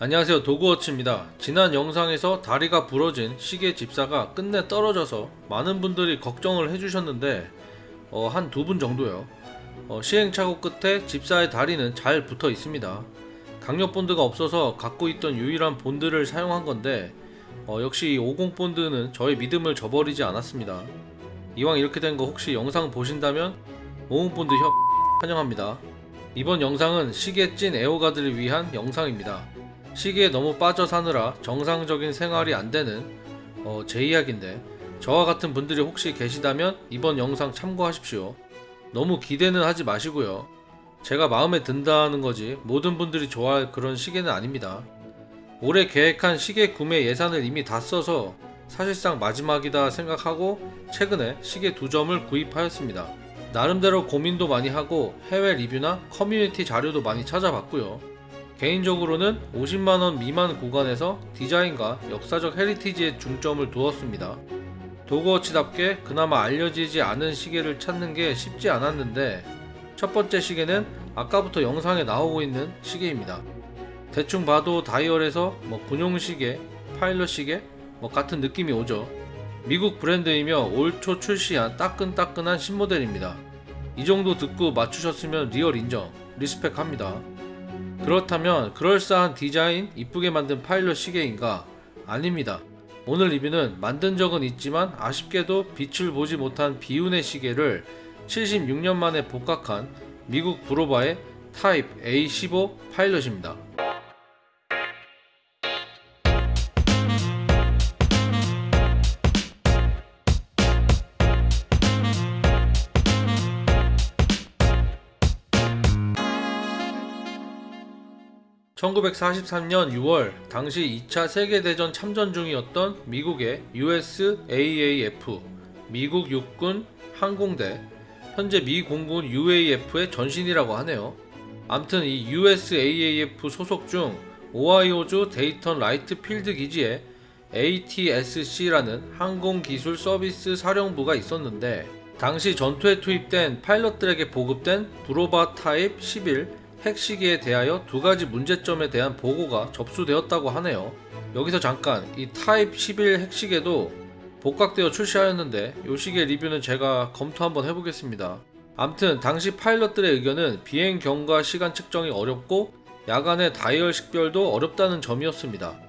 안녕하세요 도그워치입니다. 지난 영상에서 다리가 부러진 시계 집사가 끝내 떨어져서 많은 분들이 걱정을 해주셨는데 어, 한 두 분 정도요. 어, 시행착오 끝에 집사의 다리는 잘 붙어 있습니다. 강력 본드가 없어서 갖고 있던 유일한 본드를 사용한 건데 어, 역시 이 50 본드는 저의 믿음을 저버리지 않았습니다. 이왕 이렇게 된 거 혹시 영상 보신다면 50 본드 협 환영합니다. 이번 영상은 시계 찐 애호가들을 위한 영상입니다 시기에 너무 빠져 사느라 정상적인 생활이 안 되는 어, 제 이야기인데 저와 같은 분들이 혹시 계시다면 이번 영상 참고하십시오. 너무 기대는 하지 마시고요. 제가 마음에 든다는 거지 모든 분들이 좋아할 그런 시계는 아닙니다. 올해 계획한 시계 구매 예산을 이미 다 써서 사실상 마지막이다 생각하고 최근에 시계 두 점을 구입하였습니다. 나름대로 고민도 많이 하고 해외 리뷰나 커뮤니티 자료도 많이 찾아봤고요. 개인적으로는 50만원 미만 구간에서 디자인과 역사적 heritage에 중점을 두었습니다. 도그워치답게 그나마 알려지지 않은 시계를 찾는 게 쉽지 않았는데 첫 번째 시계는 아까부터 영상에 나오고 있는 시계입니다. 대충 봐도 다이얼에서 뭐 군용 시계, 파일럿 시계 뭐 같은 느낌이 오죠. 미국 브랜드이며 올 초 출시한 따끈따끈한 신모델입니다. 이 정도 듣고 맞추셨으면 real 인정, respect합니다. 그렇다면 그럴싸한 디자인, 이쁘게 만든 파일럿 시계인가? 아닙니다. 오늘 리뷰는 만든 적은 있지만 아쉽게도 빛을 보지 못한 비운의 시계를 76년 만에 복각한 미국 브로바의 타입 A15 파일럿입니다. 1943년 6월 당시 2차 세계대전 참전 중이었던 미국의 USAAF 미국 육군 항공대 현재 미 공군 USAF의 전신이라고 하네요. 암튼 이 USAAF 소속 중 오하이오주 데이턴 라이트 필드 기지에 ATSC라는 항공기술 서비스 사령부가 있었는데 당시 전투에 투입된 파일럿들에게 보급된 브로바 타입 11 hack시계에 대하여 두 가지 문제점에 대한 보고가 접수되었다고 하네요. 여기서 잠깐 이 타입 11 hack시계도 복각되어 출시하였는데 이 시계 리뷰는 제가 검토 한번 해보겠습니다. 암튼 당시 파일럿들의 의견은 비행 경과 시간 측정이 어렵고 야간의 다이얼 식별도 어렵다는 점이었습니다.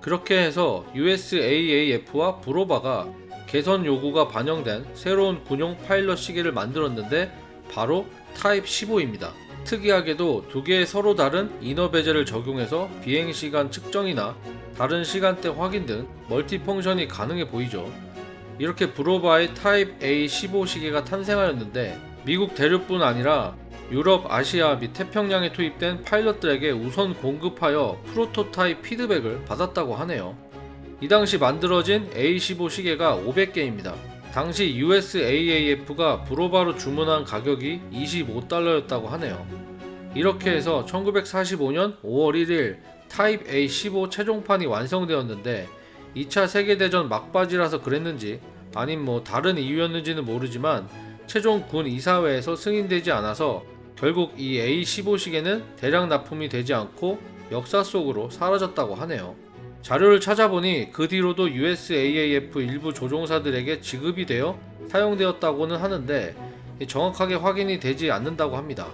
그렇게 해서 USAAF와 Bulova가 개선 요구가 반영된 새로운 군용 파일럿 시계를 만들었는데 바로 타입 15입니다. 특이하게도 두 개의 서로 다른 inner bezel을 적용해서 비행시간 측정이나 다른 시간대 확인 등 multi function이 가능해 보이죠. 이렇게 Bulova의 타입 A15 시계가 탄생하였는데 미국 대륙뿐 아니라 유럽, 아시아 및 태평양에 투입된 파일럿들에게 우선 공급하여 프로토타입 피드백을 받았다고 하네요. 이 당시 만들어진 A15 시계가 500개입니다. 당시 USAAF가 Bulova로 주문한 가격이 25달러였다고 하네요. 이렇게 해서 1945년 5월 1일 타입 A15 최종판이 완성되었는데 2차 세계대전 막바지라서 그랬는지 아님 뭐 다른 이유였는지는 모르지만 최종 군 이사회에서 승인되지 않아서 결국 이 A15 시계는 대량 납품이 되지 않고 역사 속으로 사라졌다고 하네요. 자료를 찾아보니 그 뒤로도 USAAF 일부 조종사들에게 지급이 되어 사용되었다고는 하는데 정확하게 확인이 되지 않는다고 합니다.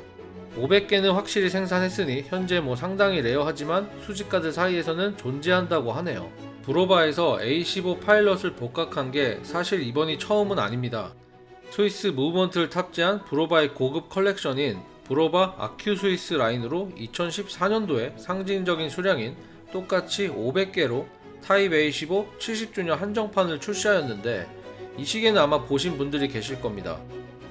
500개는 확실히 생산했으니 현재 뭐 상당히 rare하지만 수집가들 사이에서는 존재한다고 하네요. Bulova에서 A15 파일럿을 복각한 게 사실 이번이 처음은 아닙니다. 스위스 movement를 탑재한 Bulova의 고급 컬렉션인 Bulova Accu Swiss 라인으로 2014년도에 상징적인 수량인 똑같이 500개로 타입 A15 70주년 한정판을 출시하였는데 이 시계는 아마 보신 분들이 계실 겁니다.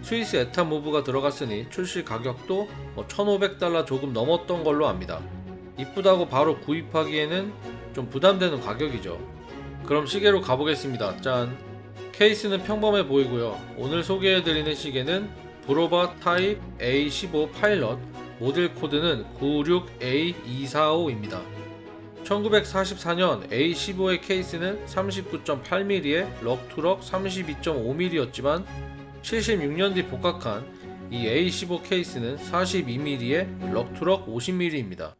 스위스 ETA move가 들어갔으니 출시 가격도 뭐 1500달러 조금 넘었던 걸로 압니다. 이쁘다고 바로 구입하기에는 좀 부담되는 가격이죠. 그럼 시계로 가보겠습니다. 짠! 케이스는 평범해 보이고요. 오늘 소개해드리는 시계는 Bulova 타입 A15 파일럿 모델 코드는 96A245입니다. 1944년 A15의 케이스는 39.8mm에 lug to lug 32.5mm였지만 76년 뒤 복각한 이 A15 케이스는 42mm에 럭투럭 50mm입니다.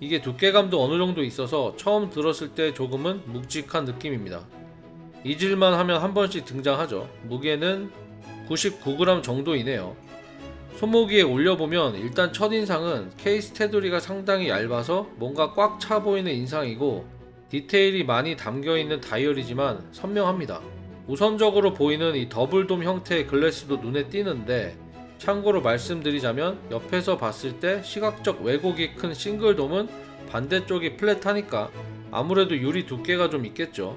이게 두께감도 어느 정도 있어서 처음 들었을 때 조금은 묵직한 느낌입니다. 잊을만 하면 한 번씩 등장하죠. 무게는 99g 정도이네요. 손목위에 올려보면 일단 첫인상은 케이스 테두리가 상당히 얇아서 뭔가 꽉 차 보이는 인상이고 디테일이 많이 담겨있는 다이얼이지만 선명합니다. 우선적으로 보이는 이 더블돔 형태의 글래스도 눈에 띄는데 참고로 말씀드리자면 옆에서 봤을 때 시각적 왜곡이 큰 싱글돔은 반대쪽이 플랫하니까 아무래도 유리 두께가 좀 있겠죠.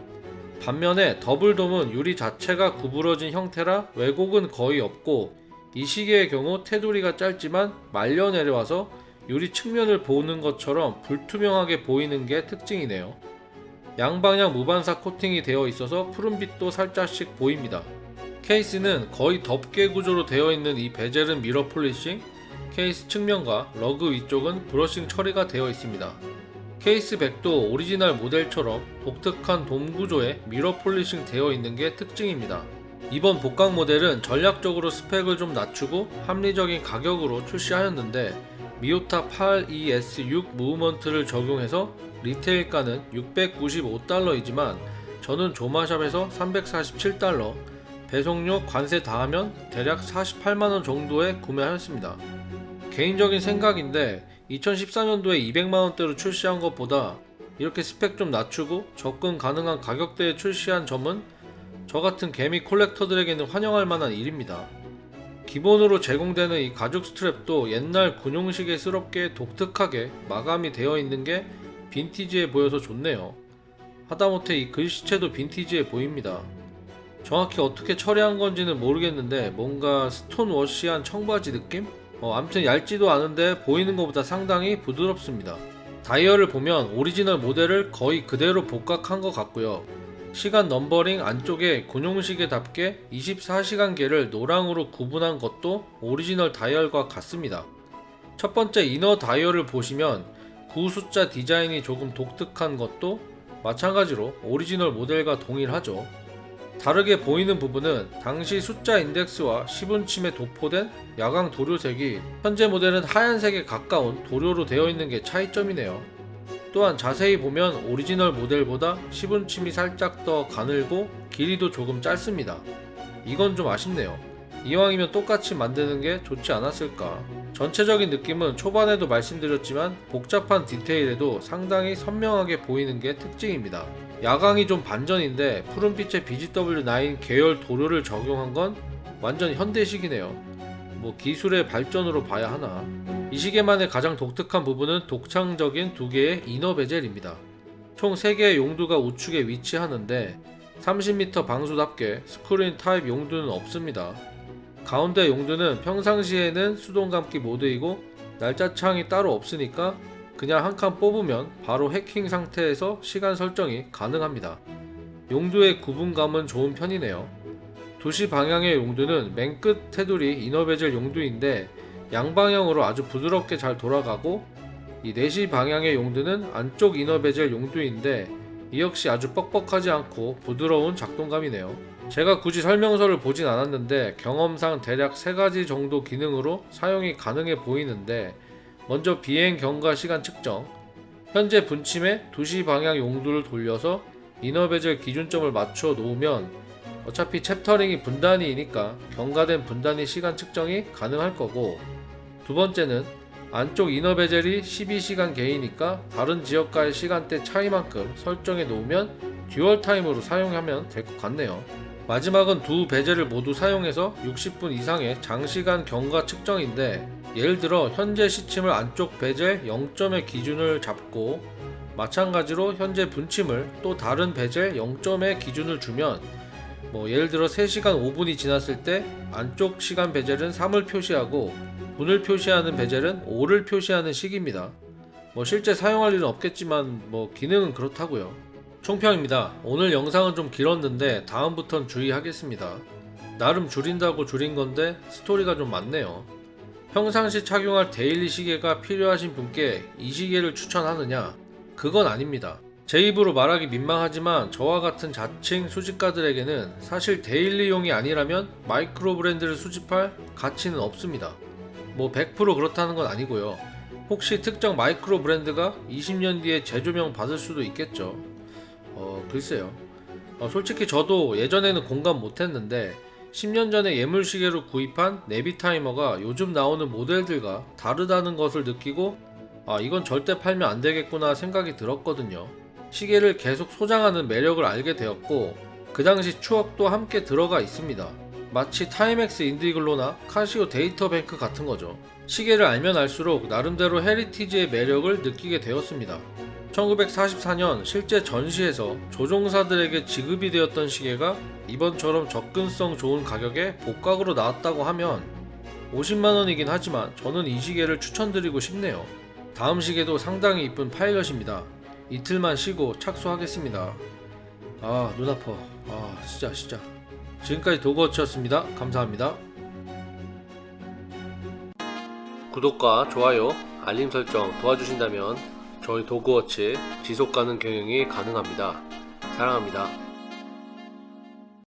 반면에 더블돔은 유리 자체가 구부러진 형태라 왜곡은 거의 없고 이 시계의 경우 테두리가 짧지만 말려 내려와서 유리 측면을 보는 것처럼 불투명하게 보이는 게 특징이네요. 양방향 무반사 코팅이 되어 있어서 푸른빛도 살짝씩 보입니다. 케이스는 거의 덮개 구조로 되어 있는 이 bezel은 mirror polishing, 케이스 측면과 lug 위쪽은 brushing 처리가 되어 있습니다. case back도 오리지널 모델처럼 독특한 돔 구조에 mirror polishing 되어 있는 게 특징입니다. 이번 복각 모델은 전략적으로 스펙을 좀 낮추고 합리적인 가격으로 출시하였는데 Miyota 82S6 movement를 적용해서 리테일가는 695달러이지만 저는 조마샵에서 347달러, 배송료 관세 다 하면 대략 48만원 정도에 구매하였습니다. 개인적인 생각인데 2014년도에 200만원대로 출시한 것보다 이렇게 스펙 좀 낮추고 접근 가능한 가격대에 출시한 점은 저 같은 개미 콜렉터들에게는 환영할 만한 일입니다. 기본으로 제공되는 이 가죽 스트랩도 옛날 군용시계스럽게 독특하게 마감이 되어 있는 게 빈티지해 보여서 좋네요. 하다못해 이 글씨체도 빈티지해 보입니다. 정확히 어떻게 처리한 건지는 모르겠는데 뭔가 stone wash한 청바지 느낌? 어, 암튼 얇지도 않은데 보이는 것보다 상당히 부드럽습니다. 다이얼을 보면 오리지널 모델을 거의 그대로 복각한 것 같고요. 시간 넘버링 안쪽에 군용시계답게 24시간계를 노랑으로 구분한 것도 오리지널 다이얼과 같습니다. 첫 번째 inner 다이얼을 보시면 구 숫자 디자인이 조금 독특한 것도 마찬가지로 오리지널 모델과 동일하죠. 다르게 보이는 부분은 당시 숫자 인덱스와 시분침에 도포된 야광 도료색이 현재 모델은 하얀색에 가까운 도료로 되어 있는 게 차이점이네요. 또한 자세히 보면 오리지널 모델보다 시분침이 살짝 더 가늘고 길이도 조금 짧습니다. 이건 좀 아쉽네요. 이왕이면 똑같이 만드는 게 좋지 않았을까. 전체적인 느낌은 초반에도 말씀드렸지만 복잡한 디테일에도 상당히 선명하게 보이는 게 특징입니다. 야광이 좀 반전인데 푸른빛의 BGW9 계열 도료를 적용한 건 완전 현대식이네요. 뭐 기술의 발전으로 봐야 하나. 이 시계만의 가장 독특한 부분은 독창적인 두 개의 이너 베젤입니다. 총 3개의 용두가 우측에 위치하는데 30m 방수답게 screw-in 타입 용두는 없습니다. 가운데 용두는 평상시에는 수동 감기 모드이고 날짜창이 따로 없으니까 그냥 한 칸 뽑으면 바로 해킹 상태에서 시간 설정이 가능합니다. 용두의 구분감은 좋은 편이네요. 2시 방향의 용두는 맨 끝 테두리 inner bezel 용두인데 양방향으로 아주 부드럽게 잘 돌아가고 이 4시 방향의 용두는 안쪽 inner bezel 용두인데 이 역시 아주 뻑뻑하지 않고 부드러운 작동감이네요. 제가 굳이 설명서를 보진 않았는데 경험상 대략 3가지 정도 기능으로 사용이 가능해 보이는데 먼저 비행 경과 시간 측정 현재 분침에 2시 방향 용두를 돌려서 inner bezel 기준점을 맞춰 놓으면 어차피 chapter ring이 분단위이니까 경과된 분단위 시간 측정이 가능할 거고 두 번째는 안쪽 inner bezel이 12시간계이니까 다른 지역과의 시간대 차이만큼 설정해 놓으면 dual time으로 사용하면 될 것 같네요. 마지막은 두 bezel을 모두 사용해서 60분 이상의 장시간 경과 측정인데 예를 들어 현재 시침을 안쪽 베젤 0점의 기준을 잡고 마찬가지로 현재 분침을 또 다른 베젤 0점의 기준을 주면 뭐 예를 들어 3시간 5분이 지났을 때 안쪽 시간 bezel은 3을 표시하고 분을 표시하는 bezel은 5를 표시하는 식입니다. 뭐 실제 사용할 일은 없겠지만 뭐 기능은 그렇다고요. 총평입니다. 오늘 영상은 좀 길었는데 다음부턴 주의하겠습니다. 나름 줄인다고 줄인 건데 스토리가 좀 많네요. 평상시 착용할 daily 시계가 필요하신 분께 이 시계를 추천하느냐? 그건 아닙니다. 제 입으로 말하기 민망하지만 저와 같은 자칭 수집가들에게는 사실 daily용이 아니라면 마이크로 브랜드를 수집할 가치는 없습니다. 뭐 100% 그렇다는 건 아니고요. 혹시 특정 마이크로 브랜드가 20년 뒤에 재조명 받을 수도 있겠죠. 어, 글쎄요. 어, 솔직히 저도 예전에는 공감 못했는데 10년 전에 예물시계로 구입한 네비 타이머가 요즘 나오는 모델들과 다르다는 것을 느끼고 아 이건 절대 팔면 안 되겠구나 생각이 들었거든요. 시계를 계속 소장하는 매력을 알게 되었고 그 당시 추억도 함께 들어가 있습니다. 마치 Timex Indiglo나 Casio Databank 같은 거죠. 시계를 알면 알수록 나름대로 heritage의 매력을 느끼게 되었습니다. 1944년 실제 전시에서 조종사들에게 지급이 되었던 시계가 이번처럼 접근성 좋은 가격에 복각으로 나왔다고 하면 50만원이긴 하지만 저는 이 시계를 추천드리고 싶네요. 다음 시계도 상당히 이쁜 파일럿입니다. 이틀만 쉬고 착수하겠습니다. 아, 눈 아파. 아, 진짜, 진짜. 지금까지 도그워치였습니다. 감사합니다. 구독과 좋아요, 알림 설정 도와주신다면 저희 도그워치 지속 가능 경영이 가능합니다. 사랑합니다.